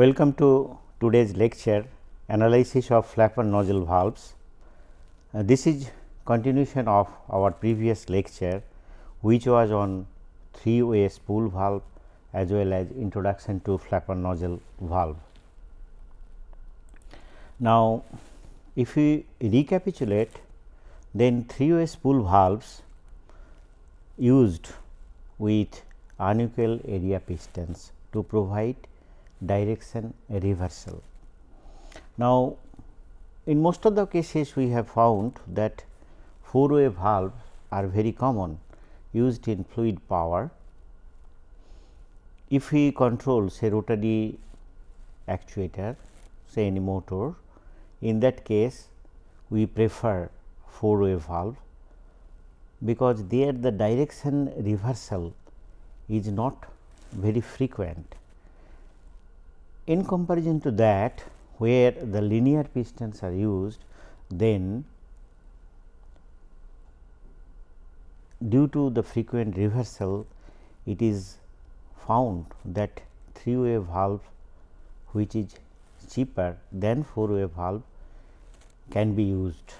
Welcome to today's lecture analysis of flapper nozzle valves. Uh, this is continuation of our previous lecture which was on three way spool valve as well as introduction to flapper nozzle valve. Now, if we recapitulate then three way spool valves used with unequal area pistons to provide direction reversal. Now, in most of the cases we have found that four way valves are very common used in fluid power. If we control say rotary actuator say any motor in that case we prefer four way valve because there the direction reversal is not very frequent. In comparison to that where the linear pistons are used then due to the frequent reversal it is found that three way valve which is cheaper than four way valve can be used.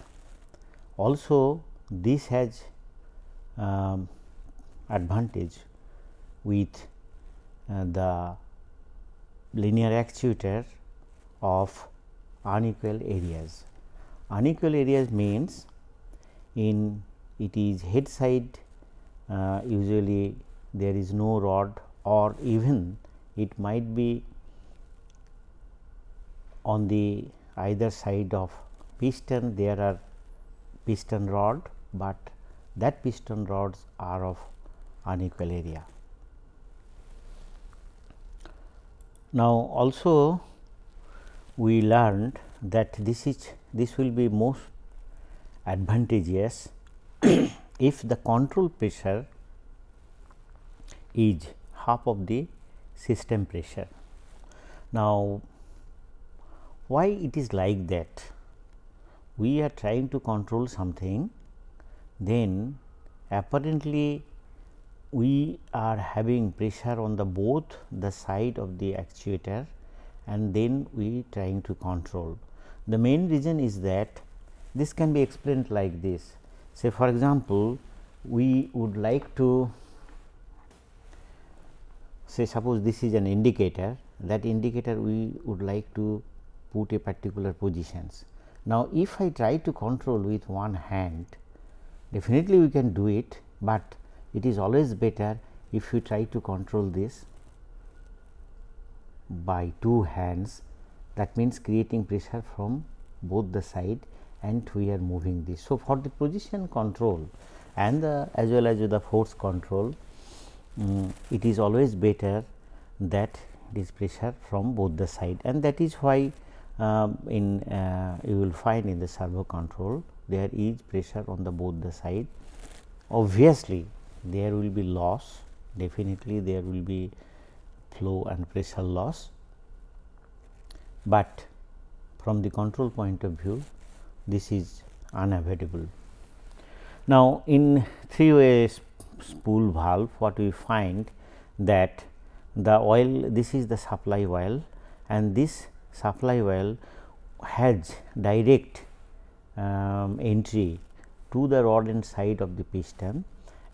Also this has um, advantage with uh, the linear actuator of unequal areas. Unequal areas means in it is head side uh, usually there is no rod or even it might be on the either side of piston there are piston rod, but that piston rods are of unequal area. Now, also we learned that this is this will be most advantageous if the control pressure is half of the system pressure. Now, why it is like that? We are trying to control something, then apparently we are having pressure on the both the side of the actuator and then we trying to control. The main reason is that this can be explained like this. Say for example, we would like to say suppose this is an indicator that indicator we would like to put a particular positions. Now, if I try to control with one hand definitely we can do it, but it is always better if you try to control this by two hands that means creating pressure from both the side and we are moving this. So, for the position control and the as well as the force control um, it is always better that this pressure from both the side and that is why um, in uh, you will find in the servo control there is pressure on the both the side. Obviously, there will be loss definitely there will be flow and pressure loss, but from the control point of view this is unavoidable. Now, in three way spool valve what we find that the oil this is the supply oil and this supply oil has direct um, entry to the rod end side of the piston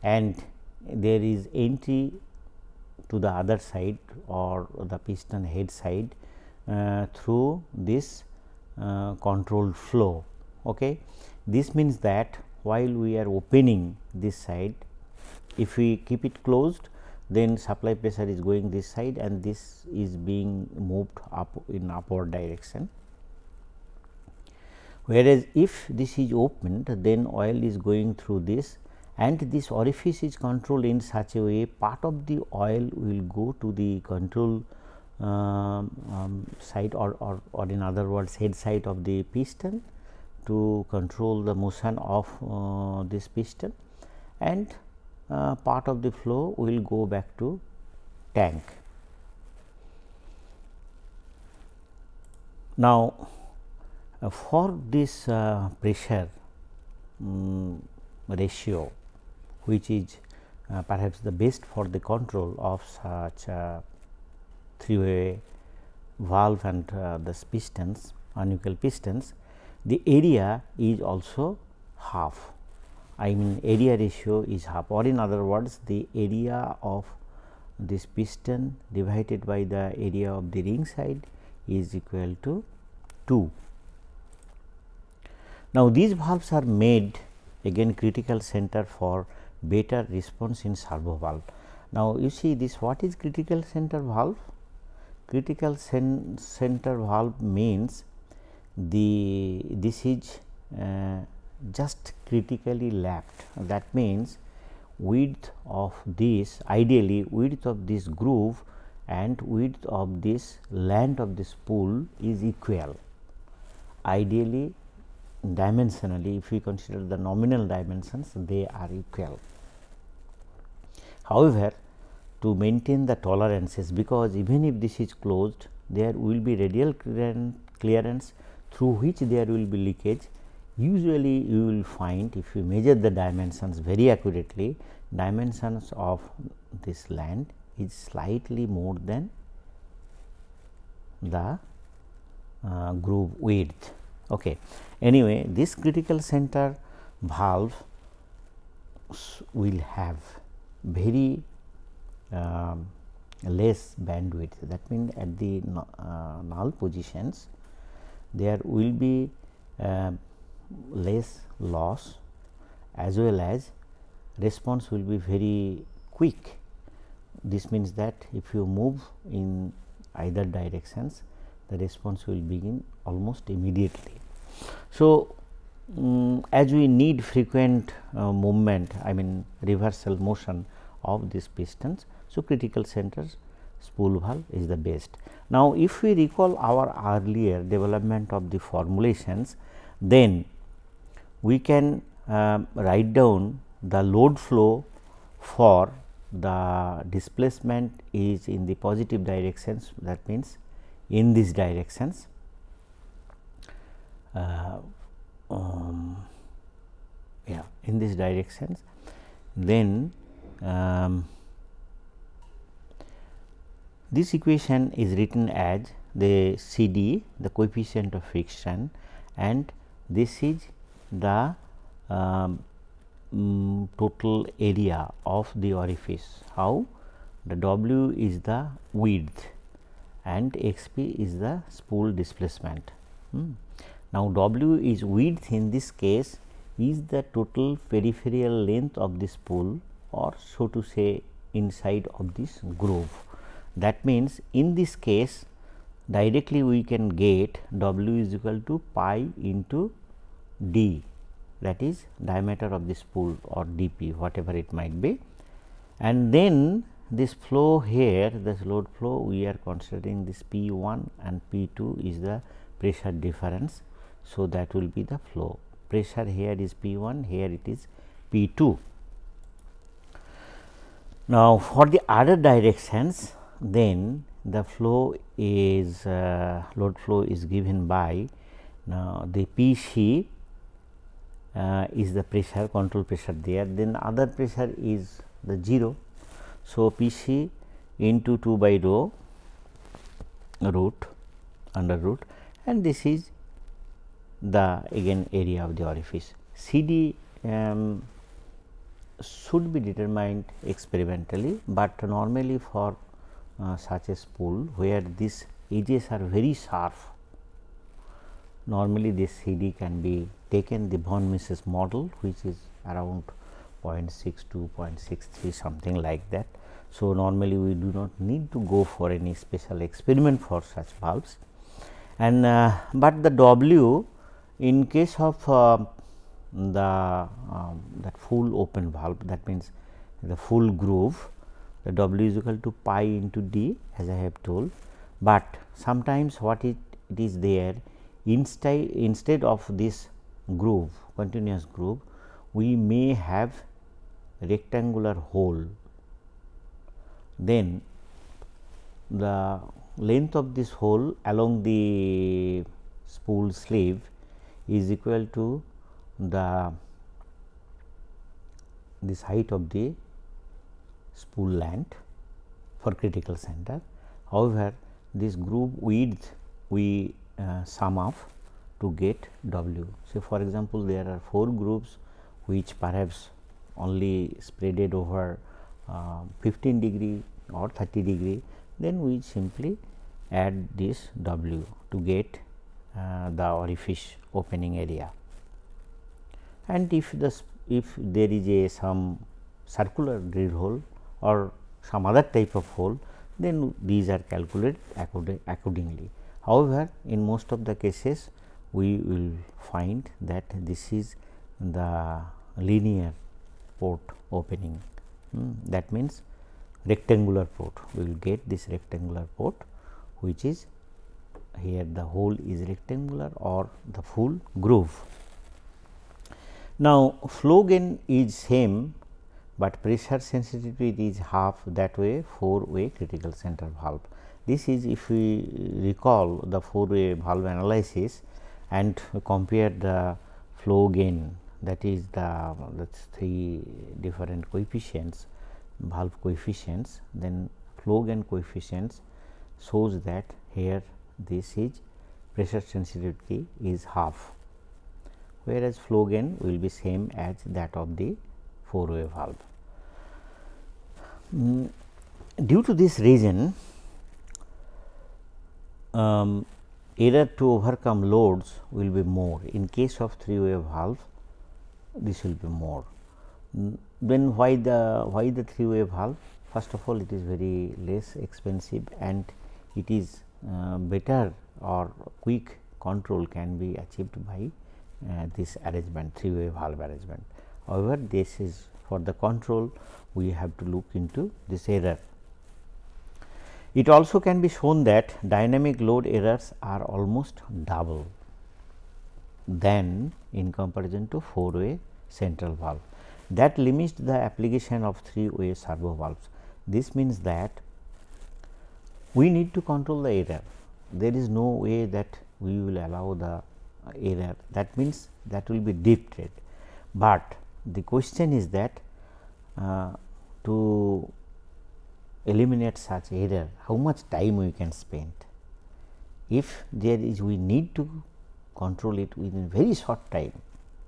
and there is entry to the other side or the piston head side uh, through this uh, controlled flow. Okay. This means that while we are opening this side, if we keep it closed then supply pressure is going this side and this is being moved up in upward direction. Whereas, if this is opened then oil is going through this and this orifice is controlled in such a way part of the oil will go to the control um, um, side or, or, or in other words head side of the piston to control the motion of uh, this piston and uh, part of the flow will go back to tank. Now, uh, for this uh, pressure um, ratio which is uh, perhaps the best for the control of such three way valve and uh, the pistons unequal pistons the area is also half I mean area ratio is half or in other words the area of this piston divided by the area of the ring side is equal to 2. Now, these valves are made again critical center for better response in servo valve. Now, you see this what is critical center valve? Critical center valve means the this is uh, just critically lapped that means width of this ideally width of this groove and width of this length of this spool is equal. Ideally dimensionally if we consider the nominal dimensions they are equal. However, to maintain the tolerances because even if this is closed there will be radial clearance through which there will be leakage usually you will find if you measure the dimensions very accurately dimensions of this land is slightly more than the uh, groove width. Okay. Anyway, this critical center valve will have very um, less bandwidth that means at the uh, null positions there will be uh, less loss as well as response will be very quick. This means that if you move in either directions the response will begin almost immediately. So, um, as we need frequent uh, movement I mean reversal motion of these pistons. So, critical centers spool valve is the best. Now, if we recall our earlier development of the formulations then we can uh, write down the load flow for the displacement is in the positive directions that means in these directions uh, um, yeah in these directions then um, this equation is written as the CD the coefficient of friction and this is the um, um, total area of the orifice. How? The W is the width and x p is the spool displacement. Hmm. Now, W is width in this case is the total peripheral length of the spool or so to say inside of this groove. That means, in this case directly we can get W is equal to pi into d that is diameter of this spool or dp whatever it might be. And then this flow here this load flow we are considering this P 1 and P 2 is the pressure difference. So, that will be the flow pressure here is P 1 here it is P 2. Now, for the other directions then the flow is uh, load flow is given by now the P c uh, is the pressure control pressure there then other pressure is the 0. So, P c into 2 by rho root under root and this is the again area of the orifice. C d um, should be determined experimentally, but normally for uh, such a spool where these edges are very sharp normally this CD can be taken the von Mises model which is around 0.6 to 0.63 something like that. So, normally we do not need to go for any special experiment for such valves and uh, but the W in case of uh, the um, that full open valve that means the full groove the W is equal to pi into D as I have told, but sometimes what it, it is there instead instead of this groove continuous groove we may have rectangular hole. Then the length of this hole along the spool sleeve is equal to the this height of the spool length for critical center. However, this groove width we uh, sum up to get W. So, for example, there are 4 grooves which perhaps only spreaded over uh, 15 degree or 30 degree, then we simply add this W to get uh, the orifice opening area. And if the if there is a some circular drill hole or some other type of hole, then these are calculated accordingly. However, in most of the cases we will find that this is the linear port opening mm, that means rectangular port we will get this rectangular port which is here the hole is rectangular or the full groove. Now, flow gain is same, but pressure sensitivity is half that way 4 way critical center valve. This is if we recall the 4 way valve analysis and compare the flow gain that is the that's three different coefficients valve coefficients then flow gain coefficients shows that here this is pressure sensitivity is half whereas flow gain will be same as that of the four way valve. Mm, due to this reason um, error to overcome loads will be more in case of three way valve this will be more. Mm, then why the why the three way valve first of all it is very less expensive and it is uh, better or quick control can be achieved by uh, this arrangement three way valve arrangement. However, this is for the control we have to look into this error. It also can be shown that dynamic load errors are almost double than in comparison to 4 way central valve that limits the application of 3 way servo valves. This means that we need to control the error. There is no way that we will allow the error that means that will be deep drifted, but the question is that uh, to eliminate such error how much time we can spend. If there is we need to control it within very short time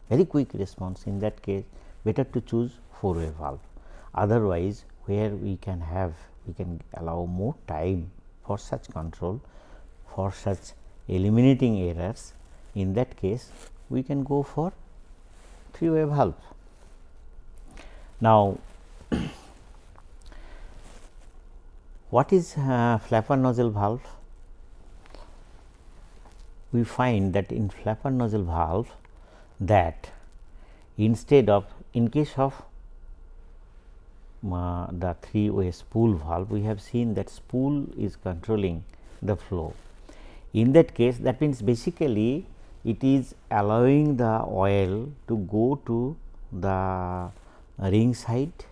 very quick response in that case better to choose 4 way valve. Otherwise, where we can have we can allow more time for such control for such eliminating errors in that case we can go for 3 way valve. Now, what is uh, flapper nozzle valve? We find that in flapper nozzle valve that instead of in case of uh, the three way spool valve we have seen that spool is controlling the flow. In that case that means basically it is allowing the oil to go to the ring side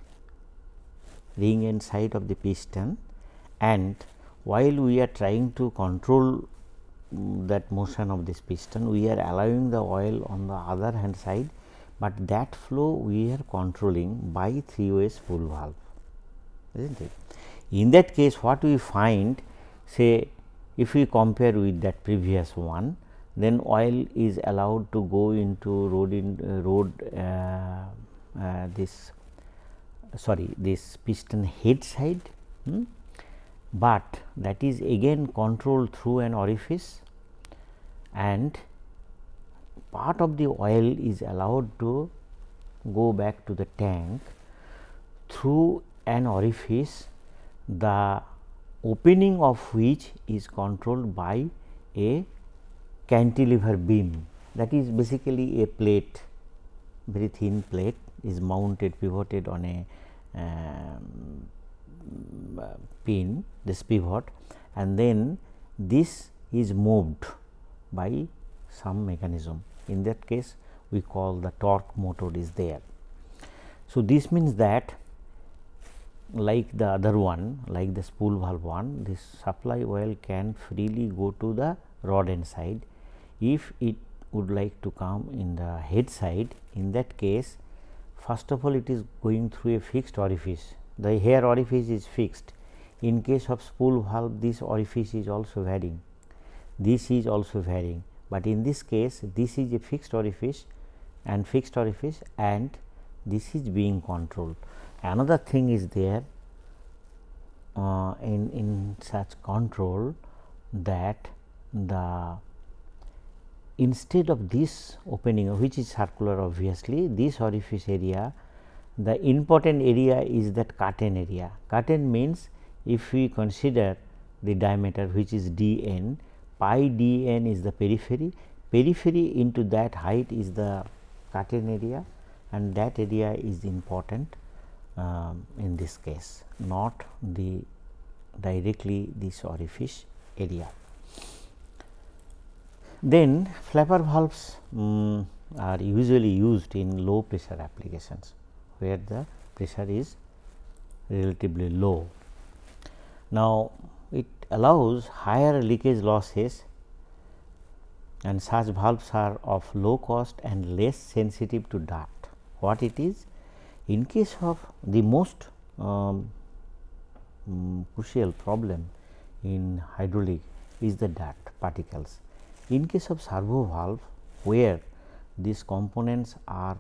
ring end side of the piston and while we are trying to control mm, that motion of this piston we are allowing the oil on the other hand side, but that flow we are controlling by three way spool valve is not it. In that case what we find say if we compare with that previous one then oil is allowed to go into road in uh, road uh, this sorry this piston head side hmm? but that is again controlled through an orifice and part of the oil is allowed to go back to the tank through an orifice the opening of which is controlled by a cantilever beam that is basically a plate very thin plate is mounted pivoted on a um, pin this pivot and then this is moved by some mechanism in that case we call the torque motor is there. So, this means that like the other one like the spool valve one this supply oil can freely go to the rod end side. If it would like to come in the head side in that case first of all it is going through a fixed orifice. The hair orifice is fixed. In case of spool valve this orifice is also varying, this is also varying, but in this case this is a fixed orifice and fixed orifice and this is being controlled. Another thing is there uh, in, in such control that the instead of this opening which is circular obviously this orifice area the important area is that curtain area. Curtain means if we consider the diameter which is d n pi d n is the periphery periphery into that height is the curtain area and that area is important um, in this case not the directly this orifice area. Then flapper valves um, are usually used in low pressure applications where the pressure is relatively low. Now, it allows higher leakage losses and such valves are of low cost and less sensitive to dirt. What it is? In case of the most um, um, crucial problem in hydraulic is the dirt particles. In case of servo valve where these components are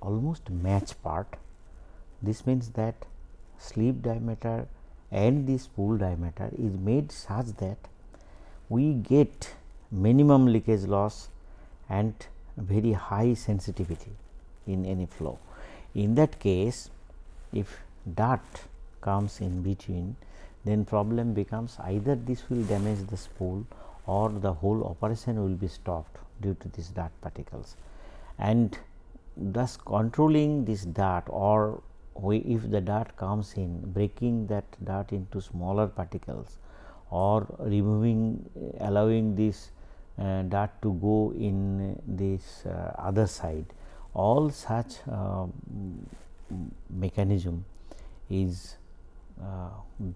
almost match part, this means that sleeve diameter and the spool diameter is made such that we get minimum leakage loss and very high sensitivity in any flow. In that case, if dirt comes in between then problem becomes either this will damage the spool or the whole operation will be stopped due to these dirt particles. And thus controlling this dirt or if the dirt comes in breaking that dirt into smaller particles or removing allowing this uh, dirt to go in this uh, other side all such uh, mechanism is uh,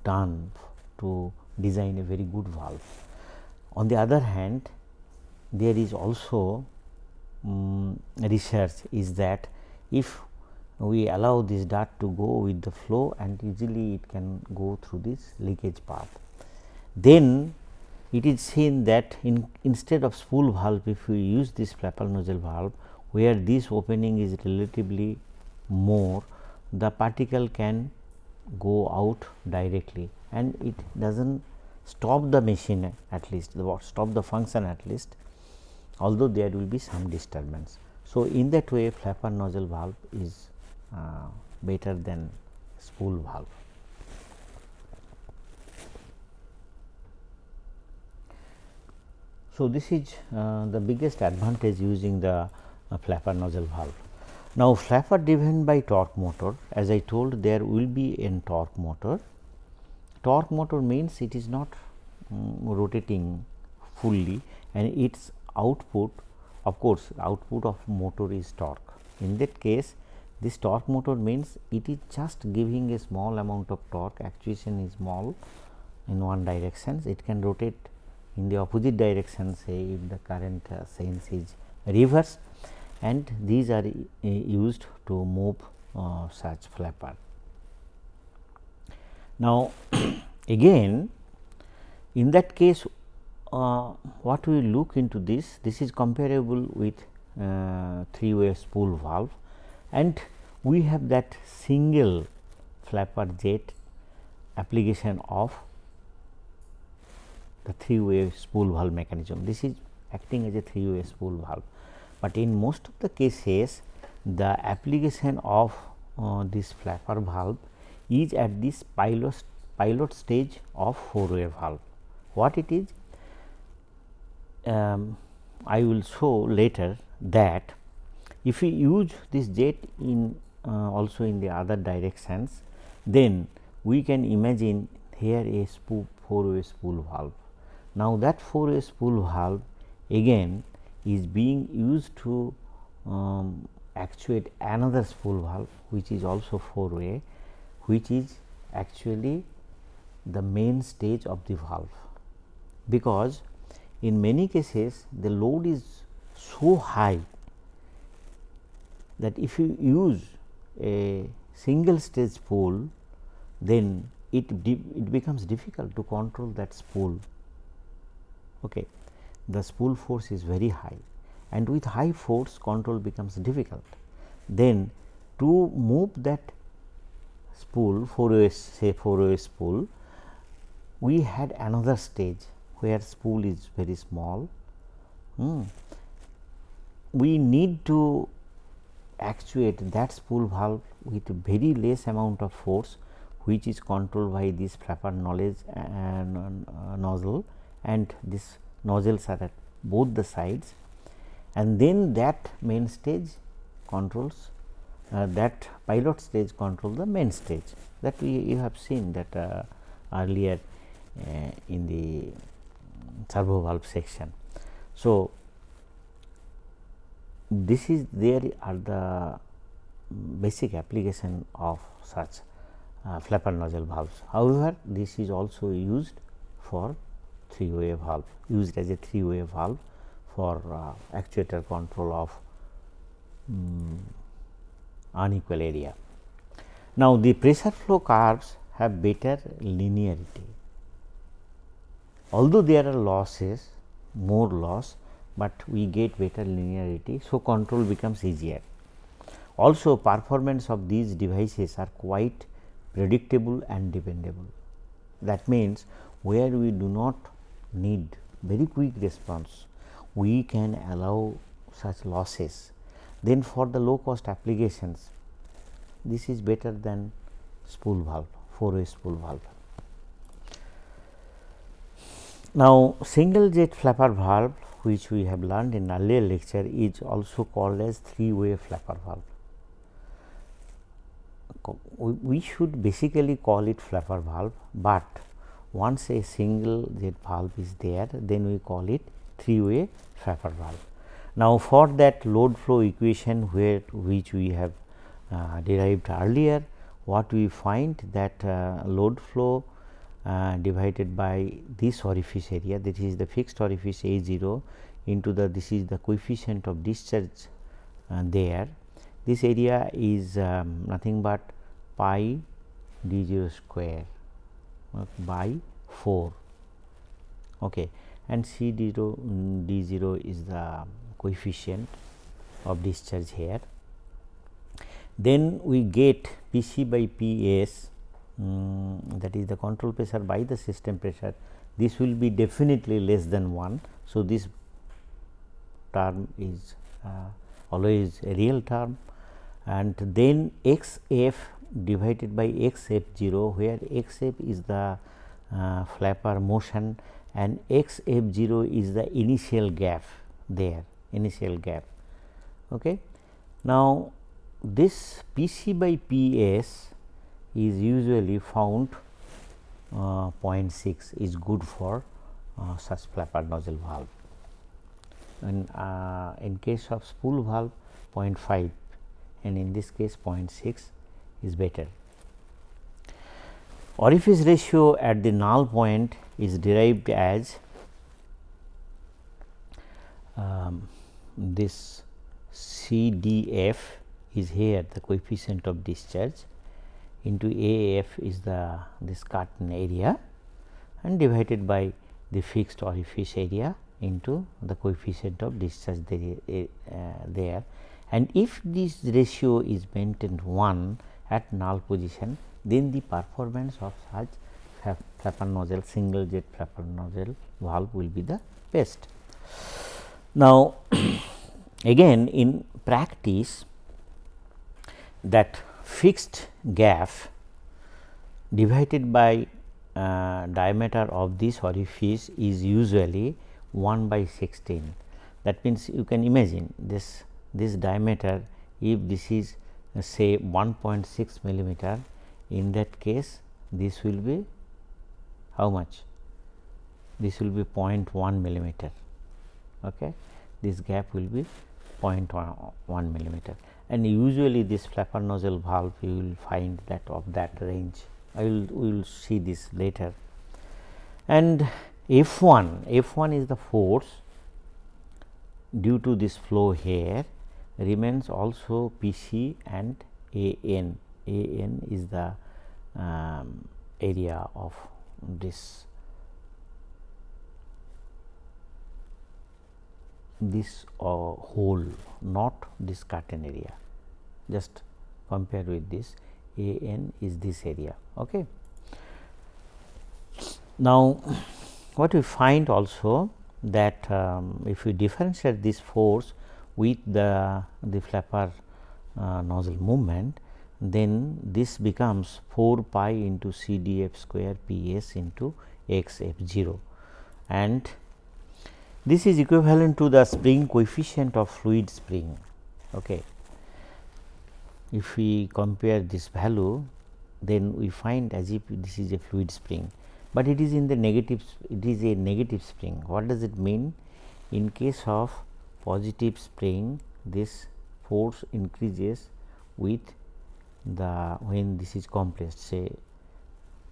done to design a very good valve. On the other hand, there is also um, research is that if we allow this dart to go with the flow and easily it can go through this leakage path. Then it is seen that in instead of spool valve if we use this flapper nozzle valve where this opening is relatively more the particle can go out directly and it does not stop the machine at least the stop the function at least although there will be some disturbance. So, in that way flapper nozzle valve is uh, better than spool valve. So, this is uh, the biggest advantage using the uh, flapper nozzle valve. Now, flapper driven by torque motor as I told there will be a torque motor. Torque motor means it is not um, rotating fully and its output of course, output of motor is torque. In that case this torque motor means it is just giving a small amount of torque actuation is small in one direction it can rotate in the opposite direction say if the current uh, sense is reverse and these are uh, used to move uh, such flapper. Now, again in that case uh, what we look into this, this is comparable with uh, three way spool valve and we have that single flapper jet application of the three way spool valve mechanism. This is acting as a three way spool valve but in most of the cases the application of uh, this flapper valve is at this pilot pilot stage of four way valve. What it is? Um, I will show later that if we use this jet in uh, also in the other directions, then we can imagine here a spool four way spool valve. Now, that four way spool valve again is being used to um, actuate another spool valve which is also 4 way which is actually the main stage of the valve because in many cases the load is so high that if you use a single stage spool then it, it becomes difficult to control that spool. Okay. The spool force is very high and with high force control becomes difficult. Then to move that spool 4 way say 4 way spool, we had another stage where spool is very small. Hmm. We need to actuate that spool valve with very less amount of force which is controlled by this flapper nozzle and uh, nozzle and this nozzles are at both the sides and then that main stage controls uh, that pilot stage control the main stage that we you have seen that uh, earlier uh, in the servo valve section. So, this is there are the basic application of such uh, flapper nozzle valves. However, this is also used for three way valve used as a three way valve for uh, actuator control of um, unequal area. Now, the pressure flow curves have better linearity. Although there are losses more loss, but we get better linearity. So, control becomes easier. Also performance of these devices are quite predictable and dependable. That means, where we do not need very quick response, we can allow such losses. Then for the low cost applications, this is better than spool valve, 4 way spool valve. Now, single jet flapper valve which we have learned in earlier lecture is also called as three way flapper valve. We should basically call it flapper valve, but once a single jet valve is there then we call it three way flapper valve. Now, for that load flow equation where which we have uh, derived earlier what we find that uh, load flow uh, divided by this orifice area that is the fixed orifice A 0 into the this is the coefficient of discharge uh, there. This area is um, nothing but pi d 0 square uh, by 4 okay. and C d 0 d 0 is the coefficient of discharge here. Then we get P c by P s um, that is the control pressure by the system pressure this will be definitely less than 1. So, this term is uh, always a real term and then x f divided by x f 0 where x f is the uh, flapper motion and x f 0 is the initial gap there initial gap. Okay. Now, this P c by P s is usually found uh, 0.6 is good for uh, such flapper nozzle valve and uh, in case of spool valve 0.5 and in this case 0.6 is better. Orifice ratio at the null point is derived as um, this CDF is here the coefficient of discharge into AF is the this curtain area and divided by the fixed orifice area into the coefficient of discharge there, uh, there and if this ratio is maintained 1 at null position then the performance of such flapper nozzle single jet flapper nozzle valve will be the best. Now, again in practice that fixed gap divided by uh, diameter of this orifice is usually 1 by 16. That means, you can imagine this this diameter if this is uh, say 1.6 millimeter in that case this will be how much this will be 0.1 millimeter okay this gap will be 0.1 millimeter. And usually this flapper nozzle valve you will find that of that range. I will we will see this later. And F 1 F 1 is the force due to this flow here remains also P c and A n. A n is the um, area of this this uh, hole not this curtain area just compare with this a n is this area. Okay. Now, what we find also that um, if we differentiate this force with the, the flapper uh, nozzle movement, then this becomes 4 pi into C d f square P s into x f 0 and this is equivalent to the spring coefficient of fluid spring. Okay. If we compare this value, then we find as if this is a fluid spring, but it is in the negative it is a negative spring. What does it mean? In case of positive spring, this force increases with the when this is compressed say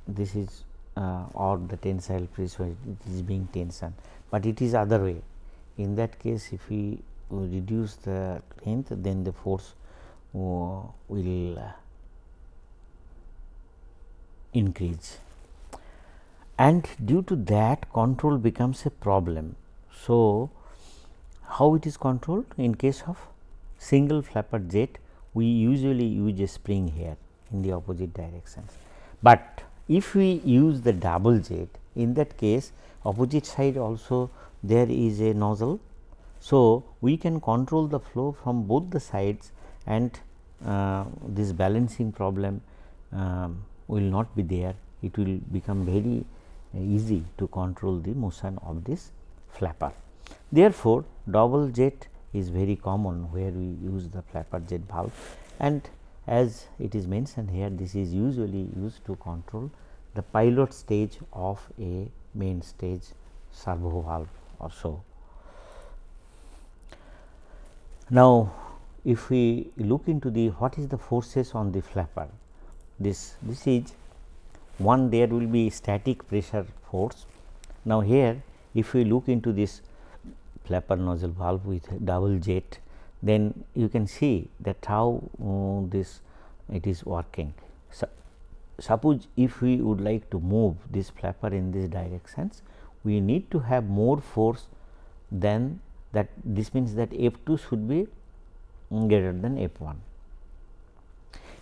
this is uh, or the tensile pressure it is being tension, but it is other way. In that case if we reduce the length then the force uh, will uh, increase and due to that control becomes a problem. So, how it is controlled in case of single flapper jet we usually use a spring here in the opposite directions. But if we use the double jet in that case opposite side also there is a nozzle. So, we can control the flow from both the sides and uh, this balancing problem um, will not be there it will become very easy to control the motion of this flapper. Therefore, double jet is very common where we use the flapper jet valve and as it is mentioned here this is usually used to control the pilot stage of a main stage servo valve or so. Now, if we look into the what is the forces on the flapper this this is one there will be static pressure force. Now, here if we look into this flapper nozzle valve with double jet then you can see that how uh, this it is working. So, suppose if we would like to move this flapper in these directions we need to have more force than that this means that F 2 should be greater than F 1.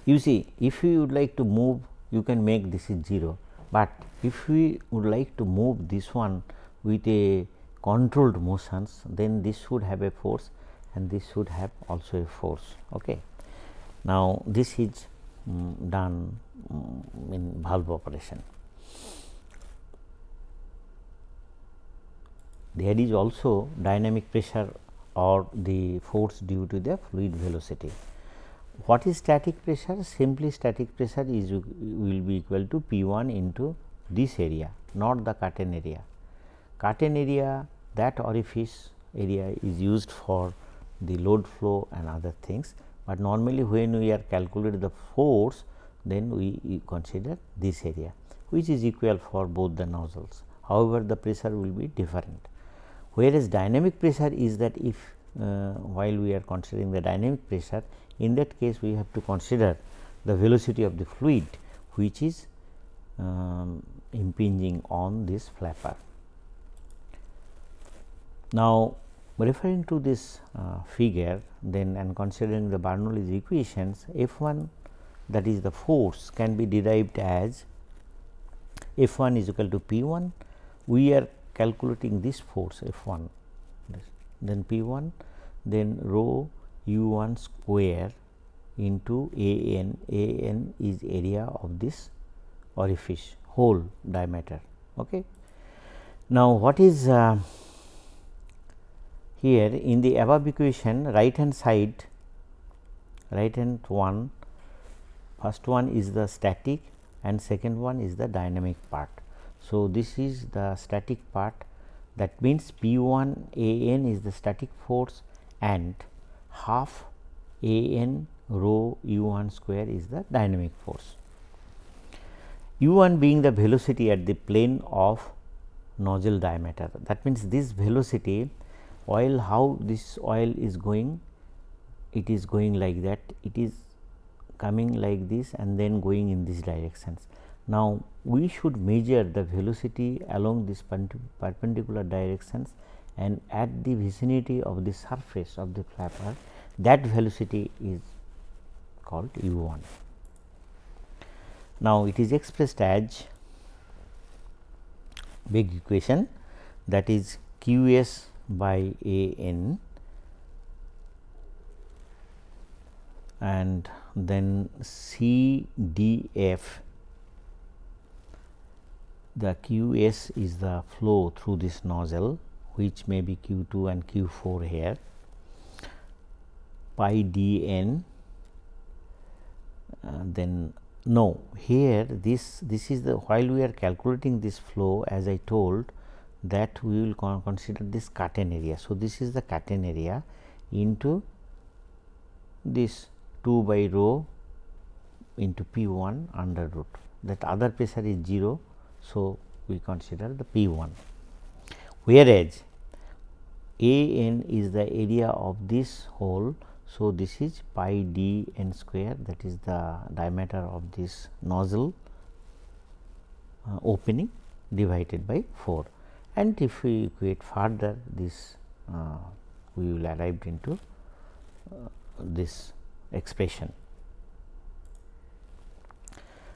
You see if we would like to move you can make this is 0, but if we would like to move this one with a controlled motions then this should have a force and this should have also a force. Okay. Now, this is um, done um, in valve operation. There is also dynamic pressure or the force due to the fluid velocity. What is static pressure? Simply static pressure is will be equal to P 1 into this area not the curtain area. Curtain area that orifice area is used for the load flow and other things, but normally when we are calculating the force then we consider this area which is equal for both the nozzles. However, the pressure will be different whereas dynamic pressure is that if uh, while we are considering the dynamic pressure in that case we have to consider the velocity of the fluid which is um, impinging on this flapper. Now, referring to this uh, figure then and considering the Bernoulli's equations F 1 that is the force can be derived as F 1 is equal to P 1 we are calculating this force F 1 then P 1 then rho u 1 square into A n A n is area of this orifice hole diameter. Okay. Now, what is uh, here in the above equation right hand side right hand one first one is the static and second one is the dynamic part. So, this is the static part that means P 1 A n is the static force and half A n rho u 1 square is the dynamic force. u 1 being the velocity at the plane of nozzle diameter that means this velocity oil how this oil is going it is going like that it is coming like this and then going in these directions Now, we should measure the velocity along this perpendicular directions and at the vicinity of the surface of the flapper that velocity is called u 1. Now, it is expressed as big equation that is q s by a n and then C D F. The Q S is the flow through this nozzle which may be Q 2 and Q 4 here. Pi d n uh, then no here this this is the while we are calculating this flow as I told that we will con consider this curtain area. So, this is the curtain area into this 2 by rho into P 1 under root that other pressure is 0. So, we consider the P 1 whereas A n is the area of this hole. So, this is pi d n square that is the diameter of this nozzle uh, opening divided by 4 and if we equate further this uh, we will arrive into uh, this expression.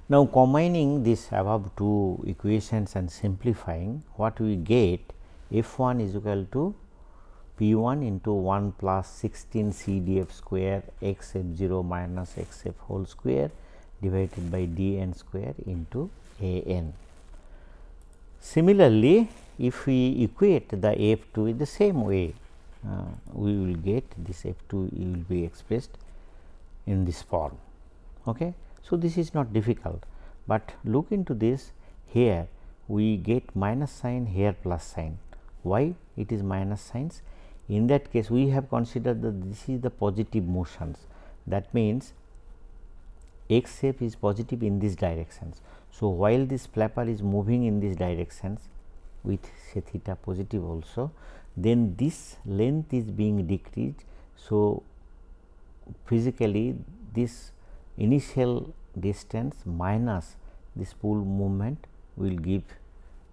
Now, combining this above two equations and simplifying what we get f 1 is equal to p 1 into 1 plus 16 c d f square x f 0 minus x f whole square divided by d n square into a n. Similarly, if we equate the f 2 in the same way, uh, we will get this f 2 will be expressed in this form. Okay. So, this is not difficult, but look into this here we get minus sign here plus sign. Why it is minus signs? In that case we have considered that this is the positive motions that means x shape is positive in these directions. So, while this flapper is moving in these directions with say theta positive also then this length is being decreased. So, physically this initial distance minus this spool movement will give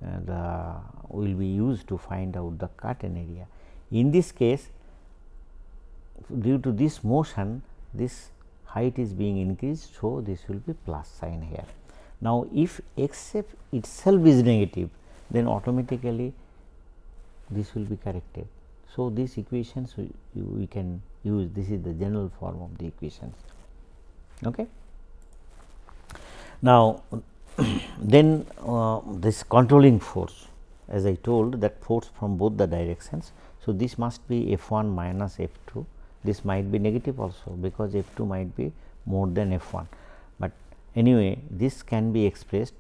uh, the will be used to find out the curtain area. In this case due to this motion this height is being increased. So, this will be plus sign here. Now, if x itself is negative then automatically this will be corrected. So, these equations we, we can use this is the general form of the equations. Okay. Now, then uh, this controlling force as I told that force from both the directions. So, this must be F 1 minus F 2 this might be negative also because F 2 might be more than F 1, but anyway this can be expressed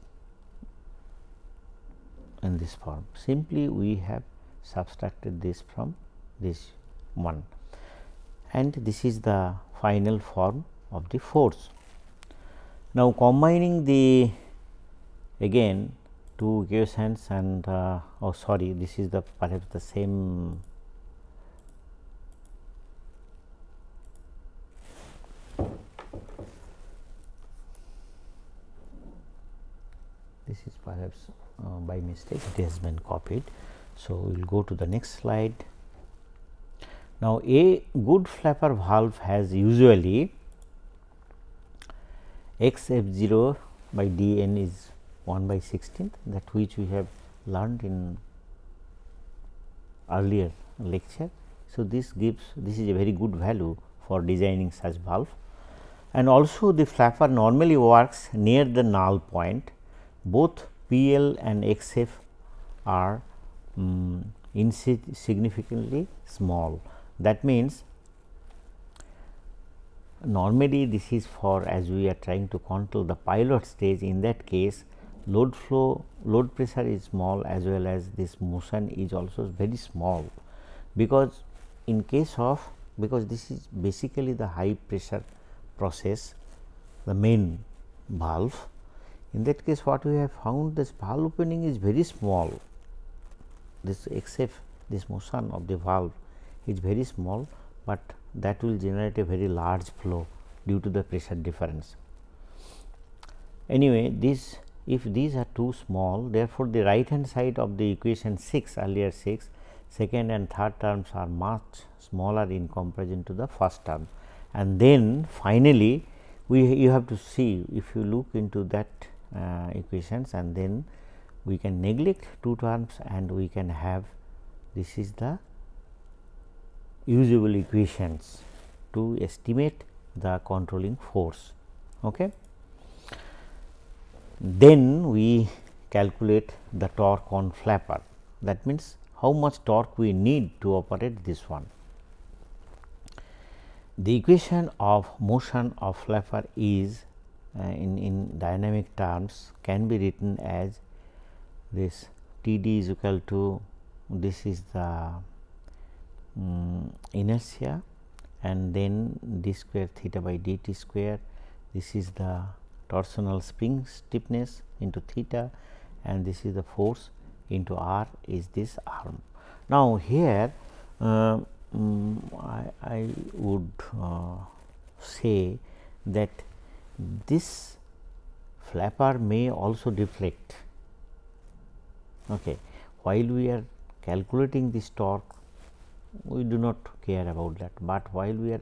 in this form simply we have subtracted this from this one and this is the final form of the force. Now, combining the again two equations and uh, oh sorry this is the perhaps the same this is perhaps uh, by mistake it has been copied. So, we will go to the next slide. Now, a good flapper valve has usually x f 0 by d n is 1 by 16th that which we have learned in earlier lecture. So, this gives this is a very good value for designing such valve and also the flapper normally works near the null point both P L and X F are um, insignificantly small. That means, normally this is for as we are trying to control the pilot stage in that case load flow load pressure is small as well as this motion is also very small because in case of because this is basically the high pressure process the main valve in that case what we have found this valve opening is very small this except this motion of the valve is very small, but that will generate a very large flow due to the pressure difference. Anyway, this if these are too small therefore, the right hand side of the equation 6 earlier 6 second and third terms are much smaller in comparison to the first term and then finally, we you have to see if you look into that equations and then we can neglect two terms and we can have this is the usable equations to estimate the controlling force. Okay. Then we calculate the torque on flapper that means how much torque we need to operate this one. The equation of motion of flapper is uh, in, in dynamic terms can be written as this T d is equal to this is the um, inertia and then d square theta by dt square this is the torsional spring stiffness into theta and this is the force into r is this arm. Now, here uh, um, I, I, would uh, say that this flapper may also deflect okay. while we are calculating this torque we do not care about that, but while we are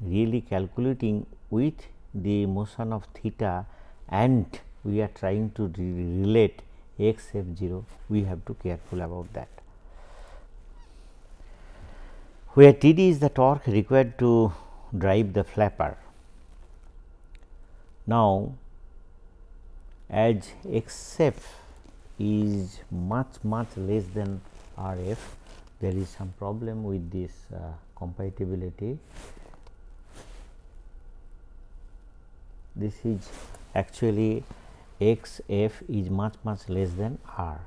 really calculating with the motion of theta and we are trying to re relate x f 0 we have to careful about that. Where T d is the torque required to drive the flapper. Now, as x f is much much less than R f there is some problem with this uh, compatibility. This is actually x f is much much less than r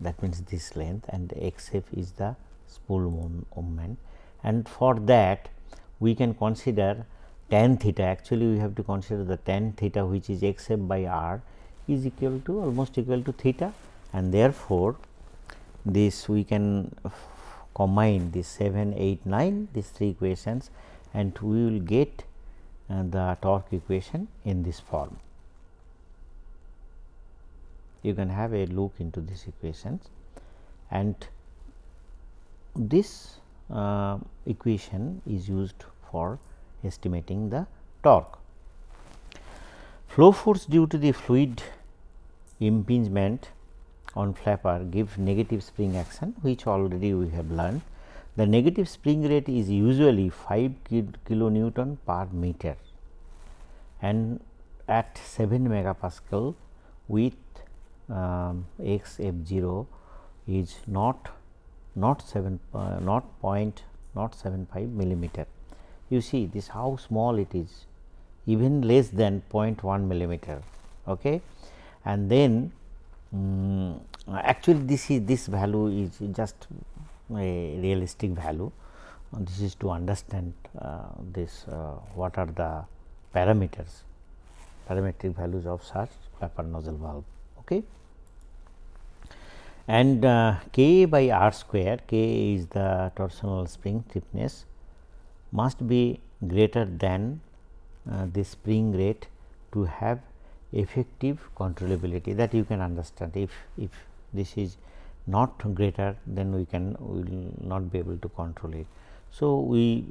that means this length and x f is the spool moment and for that we can consider tan theta actually we have to consider the tan theta which is x f by r is equal to almost equal to theta and therefore, this we can combine this 7, 8, 9 these three equations and we will get uh, the torque equation in this form. You can have a look into these equations and this uh, equation is used for estimating the torque. Flow force due to the fluid impingement on flapper give negative spring action which already we have learned. The negative spring rate is usually 5 kilonewton per meter and at 7 megapascal with um, x f 0 is not not 7 uh, not point not 75 millimeter. You see this how small it is even less than 0.1 millimeter. Okay. And then um, actually this is this value is just a realistic value this is to understand uh, this uh, what are the parameters parametric values of such flapper nozzle valve okay and uh, k by r square k is the torsional spring stiffness must be greater than uh, the spring rate to have effective controllability that you can understand if if this is not greater then we can will not be able to control it. So, we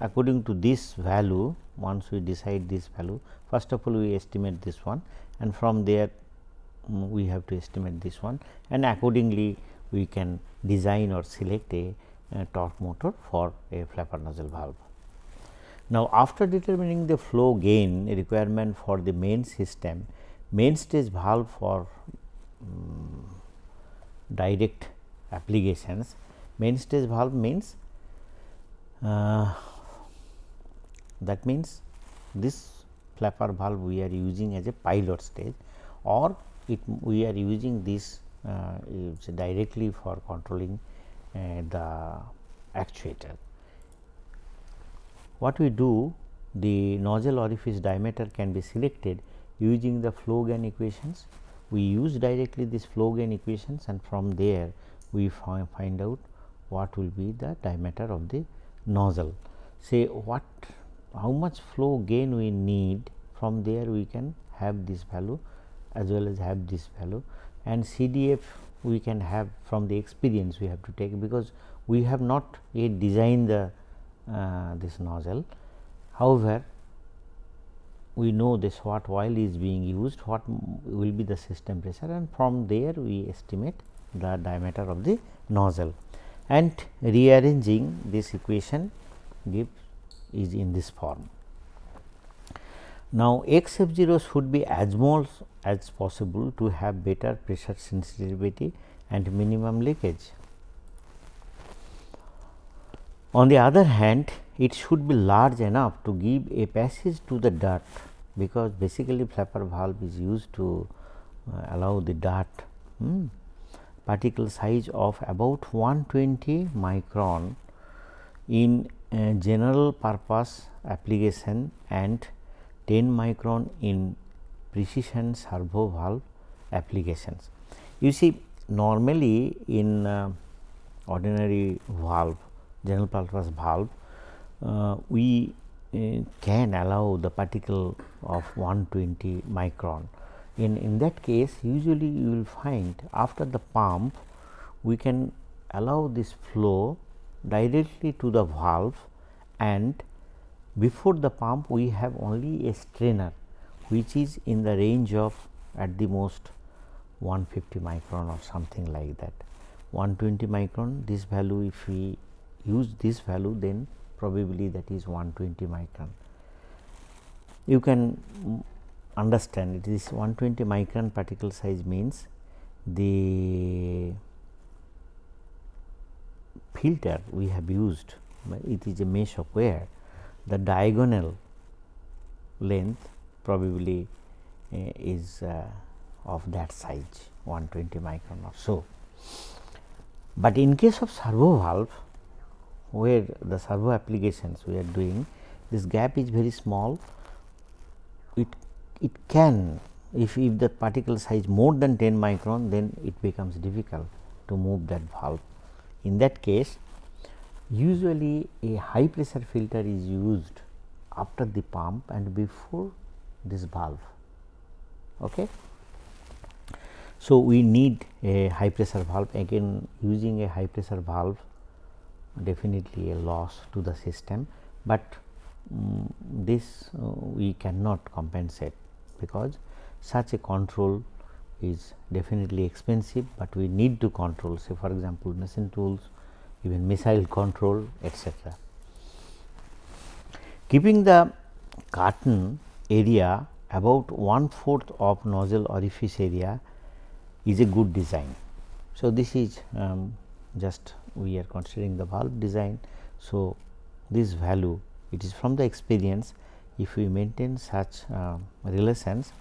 according to this value once we decide this value first of all we estimate this one and from there um, we have to estimate this one and accordingly we can design or select a, torque motor for a flapper nozzle valve. Now, after determining the flow gain requirement for the main system, main stage valve for um, direct applications, main stage valve means uh, that means this flapper valve we are using as a pilot stage or it we are using this uh, directly for controlling the uh, actuator. What we do the nozzle orifice diameter can be selected using the flow gain equations. We use directly this flow gain equations and from there we find out what will be the diameter of the nozzle. Say what how much flow gain we need from there we can have this value as well as have this value and CDF we can have from the experience we have to take because we have not yet designed the uh, this nozzle. However, we know this what oil is being used, what will be the system pressure and from there we estimate the diameter of the nozzle and rearranging this equation gives is in this form. Now, x f 0 should be as small as possible to have better pressure sensitivity and minimum leakage. On the other hand, it should be large enough to give a passage to the dirt, because basically flapper valve is used to uh, allow the dirt hmm, particle size of about 120 micron in uh, general purpose application and 10 micron in precision servo valve applications. You see normally in uh, ordinary valve general purpose valve uh, we uh, can allow the particle of 120 micron. In, in that case usually you will find after the pump we can allow this flow directly to the valve and before the pump we have only a strainer which is in the range of at the most 150 micron or something like that. 120 micron this value if we use this value then probably that is 120 micron. You can understand it is 120 micron particle size means the filter we have used it is a mesh of wire the diagonal length probably uh, is uh, of that size 120 micron or so. But in case of servo valve where the servo applications we are doing this gap is very small it it can if, if the particle size more than 10 micron then it becomes difficult to move that valve. In that case usually a high pressure filter is used after the pump and before this valve. Okay. So, we need a high pressure valve again using a high pressure valve definitely a loss to the system, but um, this uh, we cannot compensate because such a control is definitely expensive, but we need to control say for example, machine tools even missile control etc. Keeping the curtain area about one fourth of nozzle orifice area is a good design. So, this is um, just we are considering the valve design. So, this value it is from the experience if we maintain such uh, relations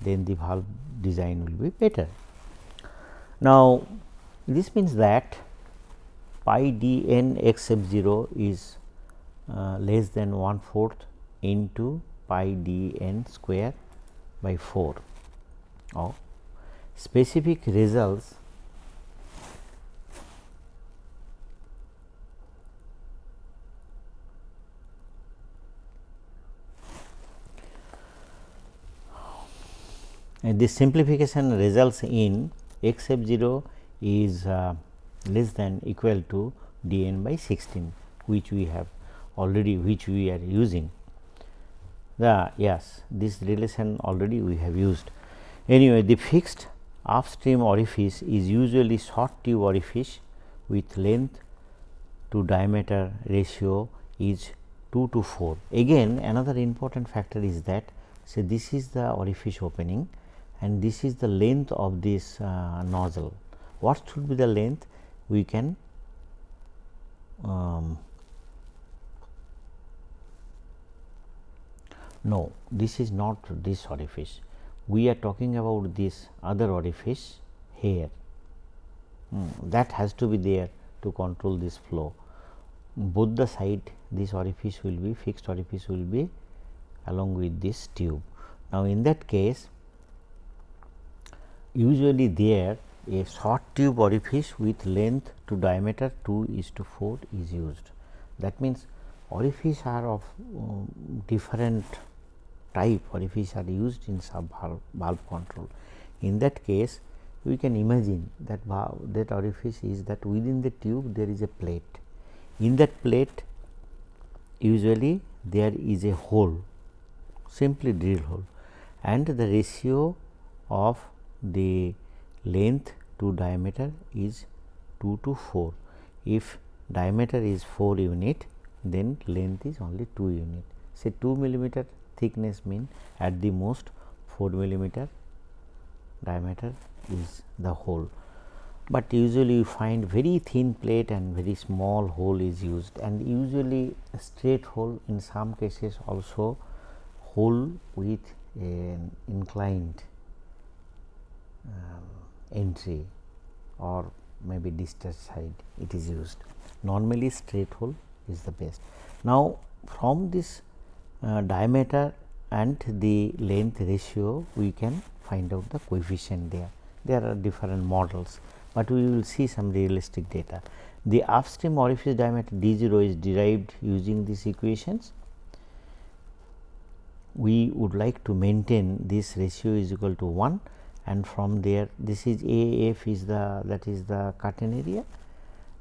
then the valve design will be better. Now, this means that pi d n x f 0 is uh, less than 1 fourth into pi d n square by 4 of specific results and this simplification results in x f 0 is uh, less than equal to d n by 16 which we have already which we are using the yes this relation already we have used. Anyway, the fixed upstream orifice is usually short tube orifice with length to diameter ratio is 2 to 4. Again another important factor is that say this is the orifice opening and this is the length of this uh, nozzle. What should be the length? We can um, no, this is not this orifice. We are talking about this other orifice here mm, that has to be there to control this flow. Both the side this orifice will be fixed orifice will be along with this tube. Now, in that case usually there a short tube orifice with length to diameter 2 is to 4 is used. That means, orifice are of um, different type orifice are used in servo valve, valve control. in that case we can imagine that that orifice is that within the tube there is a plate. In that plate usually there is a hole simply drill hole and the ratio of the length to diameter is 2 to 4. If diameter is 4 unit then length is only 2 unit. Say 2 millimeter thickness mean at the most 4 millimeter diameter is the hole. But usually you find very thin plate and very small hole is used and usually straight hole in some cases also hole with an inclined um, entry or maybe distal side it is used. Normally straight hole is the best. Now, from this uh, diameter and the length ratio we can find out the coefficient there. There are different models, but we will see some realistic data. The upstream orifice diameter d 0 is derived using these equations. We would like to maintain this ratio is equal to 1 and from there this is A f is the that is the curtain area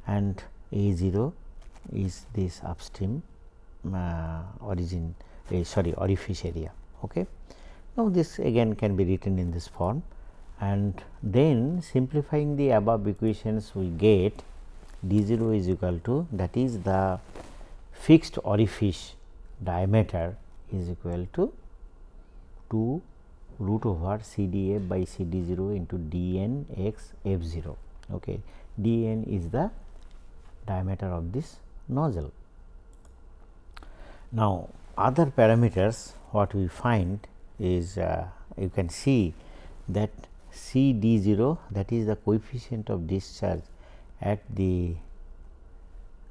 and A 0 is this upstream uh, origin uh, sorry orifice area. Okay. Now, this again can be written in this form and then simplifying the above equations we get d 0 is equal to that is the fixed orifice diameter is equal to 2 root over C d f by C d 0 into d n x f 0. Okay. d n is the diameter of this nozzle. Now, other parameters what we find is uh, you can see that C d 0 that is the coefficient of discharge at the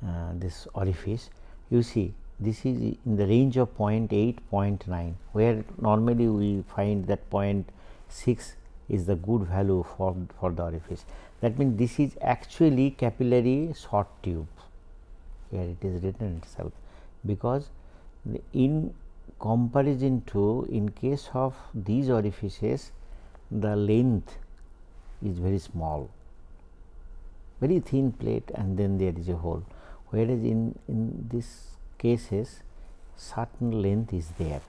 uh, this orifice you see this is in the range of 0.8 0.9 where normally we find that 0.6 is the good value for for the orifice. That means this is actually capillary short tube here it is written itself because in comparison to in case of these orifices the length is very small very thin plate and then there is a hole. Whereas in in this cases certain length is there.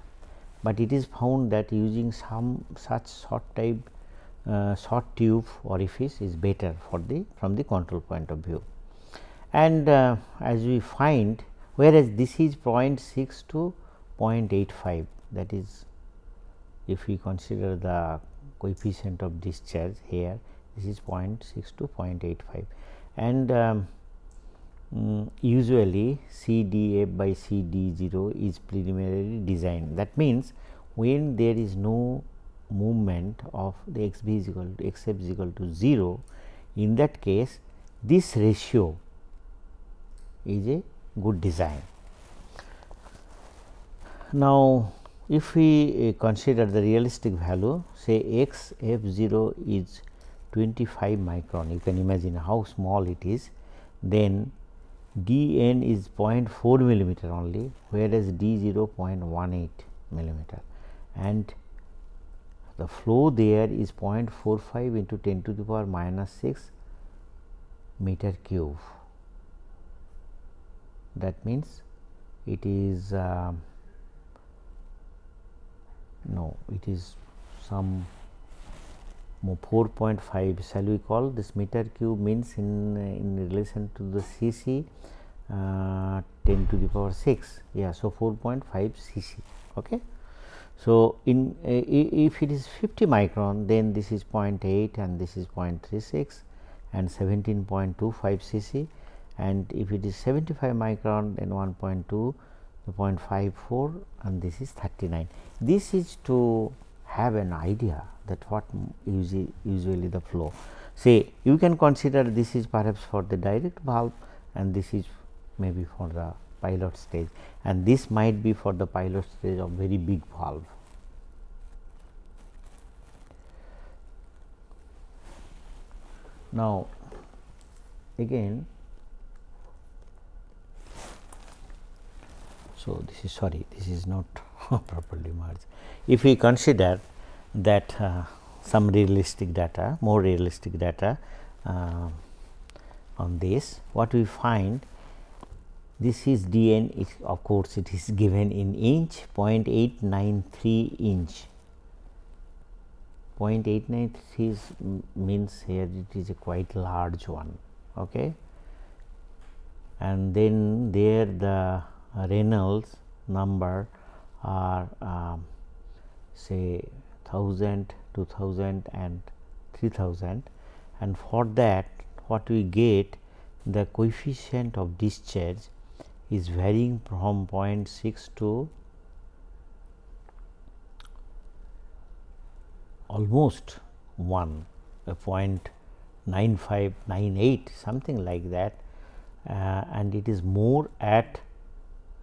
But it is found that using some such short type uh, short tube orifice is better for the from the control point of view. And uh, as we find whereas this is 0.6 to 0.85 that is if we consider the coefficient of discharge here this is 0.6 to 0.85 and um, um, usually C d f by C d 0 is preliminary design that means when there is no movement of the x b is equal to x f is equal to 0 in that case this ratio is a good design. Now, if we uh, consider the realistic value say x f 0 is 25 micron you can imagine how small it is then d n is 0.4 millimeter only whereas d 0 0.18 millimeter. And the flow there is 0.45 into 10 to the power minus 6 meter cube. That means it is uh, no it is some 4.5 shall we call this meter cube means in in relation to the cc uh, 10 to the power 6 yeah so 4.5 cc okay? So in uh, if it is 50 micron then this is 0.8 and this is 0.36 and 17.25 cc and if it is 75 micron then 1.2 0.54 and this is 39. This is to have an idea that what usually, the flow. Say you can consider this is perhaps for the direct valve and this is maybe for the pilot stage and this might be for the pilot stage of very big valve. Now, again So, this is sorry this is not properly merged. If we consider that uh, some realistic data, more realistic data uh, on this. What we find this is dn it, of course, it is given in inch 0.893 inch 0.893 means here it is a quite large one okay and then there the Reynolds number are um, say 1000 2000 and 3000 and for that what we get the coefficient of discharge is varying from 0.6 to almost 1 a 0.9598 something like that. Uh, and it is more at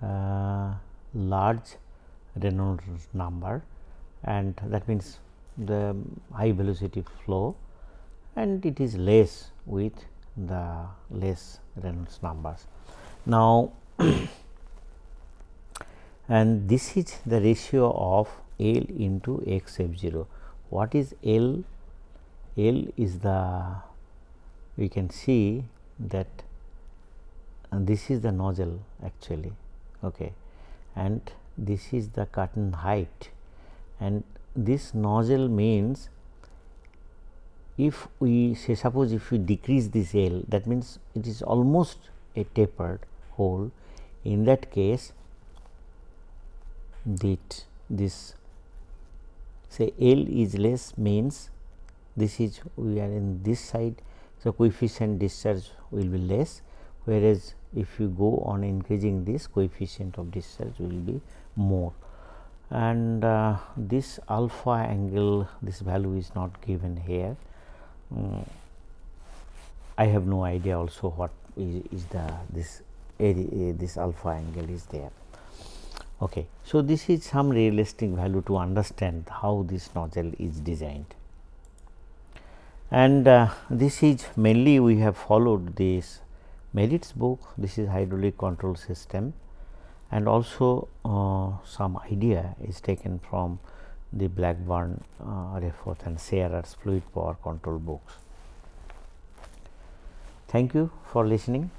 uh, large Reynolds number and that means the high velocity flow and it is less with the less Reynolds numbers. Now, and this is the ratio of L into x f 0. What is L? L is the we can see that this is the nozzle actually okay and this is the curtain height. And this nozzle means if we say suppose if we decrease this L that means it is almost a tapered hole. In that case that this say L is less means this is we are in this side. So coefficient discharge will be less whereas if you go on increasing this coefficient of discharge will be more and uh, this alpha angle this value is not given here um, I have no idea also what is, is the this area, this alpha angle is there. Okay. So, this is some realistic value to understand how this nozzle is designed and uh, this is mainly we have followed this Merritt's book this is hydraulic control system and also uh, some idea is taken from the Blackburn, uh, Reethof and Shearer's fluid power control books. Thank you for listening.